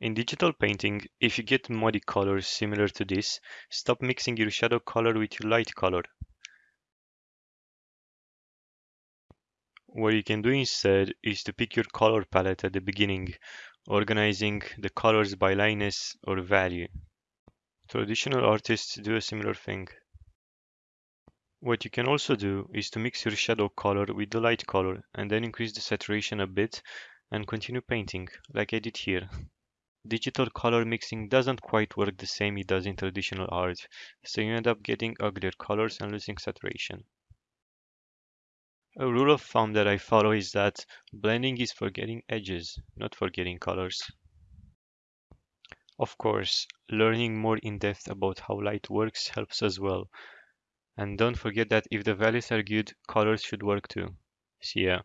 In digital painting, if you get muddy colors similar to this, stop mixing your shadow color with your light color. What you can do instead is to pick your color palette at the beginning, organizing the colors by lightness or value. Traditional artists do a similar thing. What you can also do is to mix your shadow color with the light color and then increase the saturation a bit and continue painting, like I did here. Digital color mixing doesn't quite work the same it does in traditional art, so you end up getting uglier colors and losing saturation. A rule of thumb that I follow is that blending is for getting edges, not for getting colors. Of course, learning more in depth about how light works helps as well, and don't forget that if the values are good, colors should work too. See ya.